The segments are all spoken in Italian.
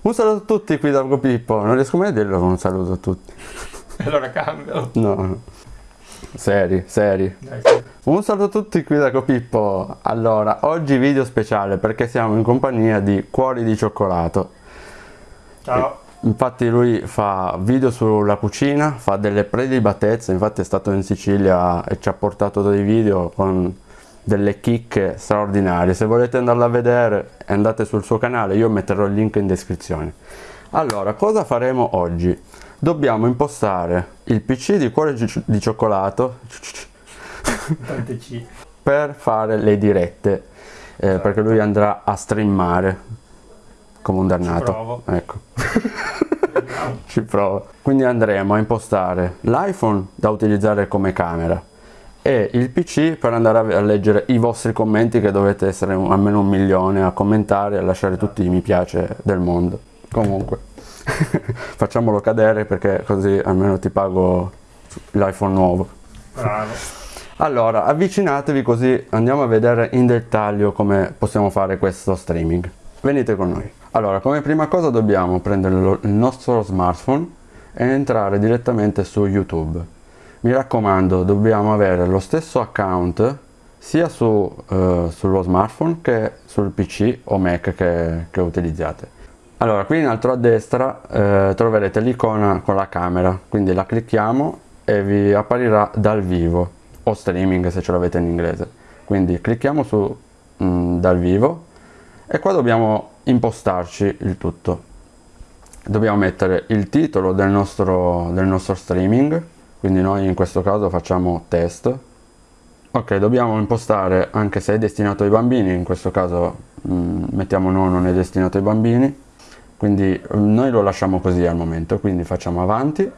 Un saluto a tutti qui da Pippo, non riesco mai a dirlo un saluto a tutti. Allora cambialo. No, no. Seri, seri. Dai, sì. Un saluto a tutti qui da Copippo. Allora, oggi video speciale perché siamo in compagnia di Cuori di Cioccolato. Ciao. Infatti lui fa video sulla cucina, fa delle prelibatezze, infatti è stato in Sicilia e ci ha portato dei video con delle chicche straordinarie. Se volete andarla a vedere andate sul suo canale, io metterò il link in descrizione. Allora, cosa faremo oggi? Dobbiamo impostare il PC di Cuore di Cioccolato per fare le dirette eh, perché lui andrà a streamare come un dannato provo. ecco ci provo quindi andremo a impostare l'iPhone da utilizzare come camera e il PC per andare a leggere i vostri commenti che dovete essere almeno un milione a commentare e a lasciare tutti i mi piace del mondo comunque facciamolo cadere perché così almeno ti pago l'iPhone nuovo Bravo. allora, avvicinatevi così andiamo a vedere in dettaglio come possiamo fare questo streaming. Venite con noi. Allora, come prima cosa dobbiamo prendere il nostro smartphone e entrare direttamente su YouTube. Mi raccomando, dobbiamo avere lo stesso account sia su, eh, sullo smartphone che sul PC o Mac che, che utilizzate. Allora, qui in alto a destra eh, troverete l'icona con la camera, quindi la clicchiamo e vi apparirà dal vivo o streaming se ce l'avete in inglese. Quindi clicchiamo su mm, dal vivo e qua dobbiamo impostarci il tutto. Dobbiamo mettere il titolo del nostro, del nostro streaming, quindi noi in questo caso facciamo test. Ok, dobbiamo impostare anche se è destinato ai bambini, in questo caso mm, mettiamo no, non è destinato ai bambini, quindi mm, noi lo lasciamo così al momento, quindi facciamo avanti.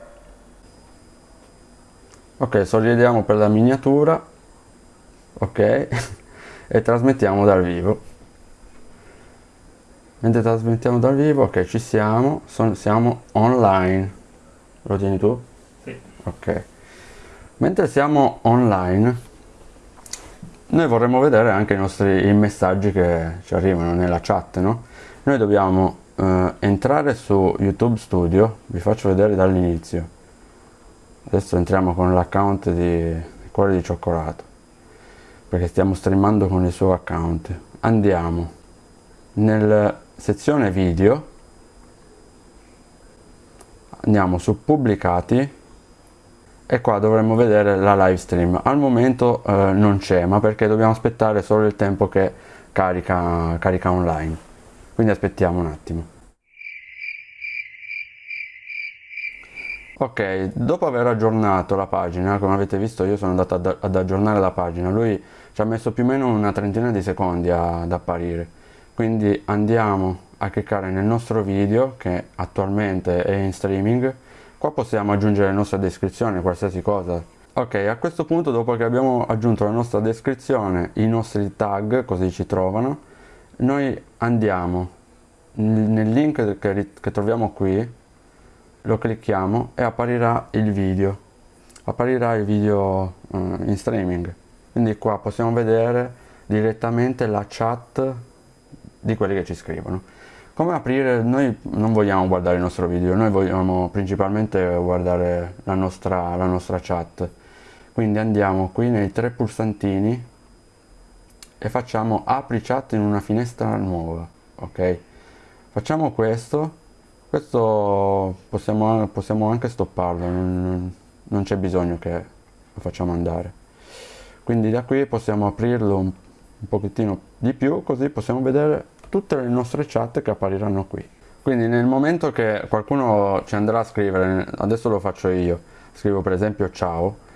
Ok, sorridiamo per la miniatura, ok, e trasmettiamo dal vivo. Mentre trasmettiamo dal vivo, ok, ci siamo, son- siamo online. Lo tieni tu? Ok. Mentre siamo online, noi vorremmo vedere anche i nostri i messaggi che ci arrivano nella chat, no? Noi dobbiamo eh, entrare su YouTube Studio, vi faccio vedere dall'inizio. Adesso entriamo con l'account di Cuore di Cioccolato, perché stiamo streamando con il suo account. Andiamo nella sezione video, andiamo su pubblicati e qua dovremmo vedere la live stream. Al momento eh, non c'è ma perché dobbiamo aspettare solo il tempo che carica, carica online. Quindi aspettiamo un attimo. Ok dopo aver aggiornato la pagina come avete visto io sono andato ad, ad aggiornare la pagina. Lui ci ha messo più o meno una trentina di secondi a- ad apparire. Quindi andiamo a cliccare nel nostro video che attualmente è in streaming qua possiamo aggiungere la nostra descrizione qualsiasi cosa. Ok a questo punto dopo che abbiamo aggiunto la nostra descrizione i nostri tag così ci trovano noi andiamo. Nel link che, che troviamo qui lo clicchiamo e apparirà il video. Apparirà il video eh, in streaming. Quindi qua possiamo vedere direttamente la chat di quelli che ci scrivono come aprire? Noi non vogliamo guardare il nostro video noi vogliamo principalmente guardare la nostra, la nostra chat. Quindi andiamo qui nei tre pulsantini e facciamo apri chat in una finestra nuova ok? Facciamo questo questo possiamo, possiamo anche stopparlo non, non c'è bisogno che lo facciamo andare. Quindi da qui possiamo aprirlo un, un pochettino di più così possiamo vedere tutte le nostre chat che appariranno qui quindi nel momento che qualcuno ci andrà a scrivere adesso lo faccio io scrivo per esempio ciao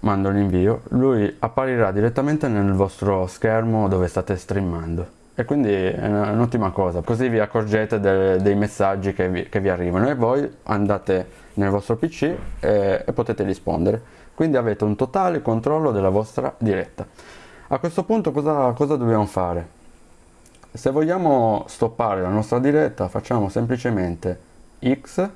mando l'invio, lui apparirà direttamente nel vostro schermo dove state streamando. E quindi è un'ottima cosa, così vi accorgete de- dei messaggi che vi, che vi arrivano e voi andate nel vostro PC e, e potete rispondere. Quindi avete un totale controllo della vostra diretta. A questo punto cosa, cosa dobbiamo fare? Se vogliamo stoppare la nostra diretta facciamo semplicemente X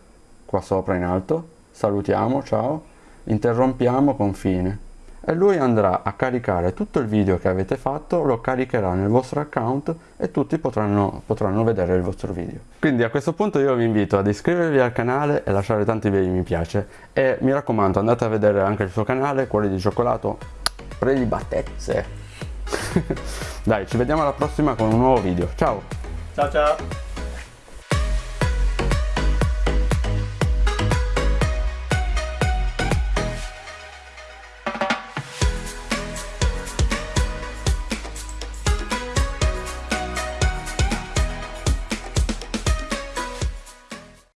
qua sopra in alto, salutiamo, ciao, interrompiamo con fine e lui andrà a caricare tutto il video che avete fatto, lo caricherà nel vostro account e tutti potranno, potranno vedere il vostro video. Quindi a questo punto io vi invito ad iscrivervi al canale e lasciare tanti bei mi piace e mi raccomando andate a vedere anche il suo canale, Cuori di Cioccolato, prelibatezze. Dai, ci vediamo alla prossima con un nuovo video. Ciao! Ciao ciao.